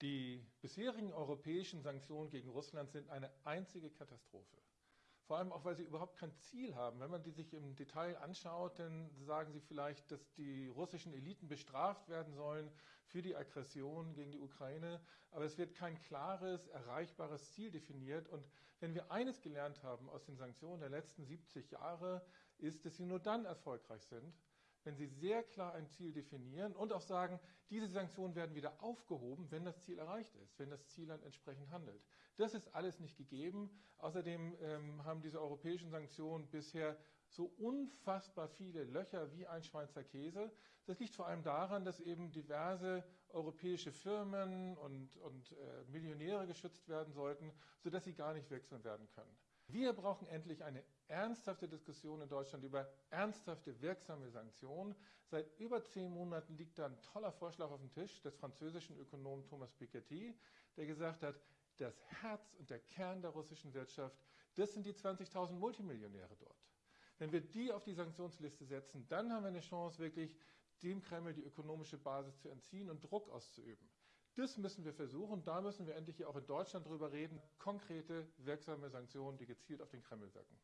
Die bisherigen europäischen Sanktionen gegen Russland sind eine einzige Katastrophe. Vor allem auch, weil sie überhaupt kein Ziel haben. Wenn man die sich im Detail anschaut, dann sagen sie vielleicht, dass die russischen Eliten bestraft werden sollen für die Aggression gegen die Ukraine. Aber es wird kein klares, erreichbares Ziel definiert. Und wenn wir eines gelernt haben aus den Sanktionen der letzten 70 Jahre, ist, dass sie nur dann erfolgreich sind, wenn Sie sehr klar ein Ziel definieren und auch sagen, diese Sanktionen werden wieder aufgehoben, wenn das Ziel erreicht ist, wenn das Ziel dann entsprechend handelt. Das ist alles nicht gegeben. Außerdem ähm, haben diese europäischen Sanktionen bisher so unfassbar viele Löcher wie ein Schweizer Käse. Das liegt vor allem daran, dass eben diverse europäische Firmen und, und äh, Millionäre geschützt werden sollten, sodass sie gar nicht wechseln werden können. Wir brauchen endlich eine ernsthafte Diskussion in Deutschland über ernsthafte, wirksame Sanktionen. Seit über zehn Monaten liegt da ein toller Vorschlag auf dem Tisch des französischen Ökonomen Thomas Piketty, der gesagt hat, das Herz und der Kern der russischen Wirtschaft, das sind die 20.000 Multimillionäre dort. Wenn wir die auf die Sanktionsliste setzen, dann haben wir eine Chance, wirklich dem Kreml die ökonomische Basis zu entziehen und Druck auszuüben. Das müssen wir versuchen. Da müssen wir endlich hier auch in Deutschland drüber reden. Konkrete, wirksame Sanktionen, die gezielt auf den Kreml wirken.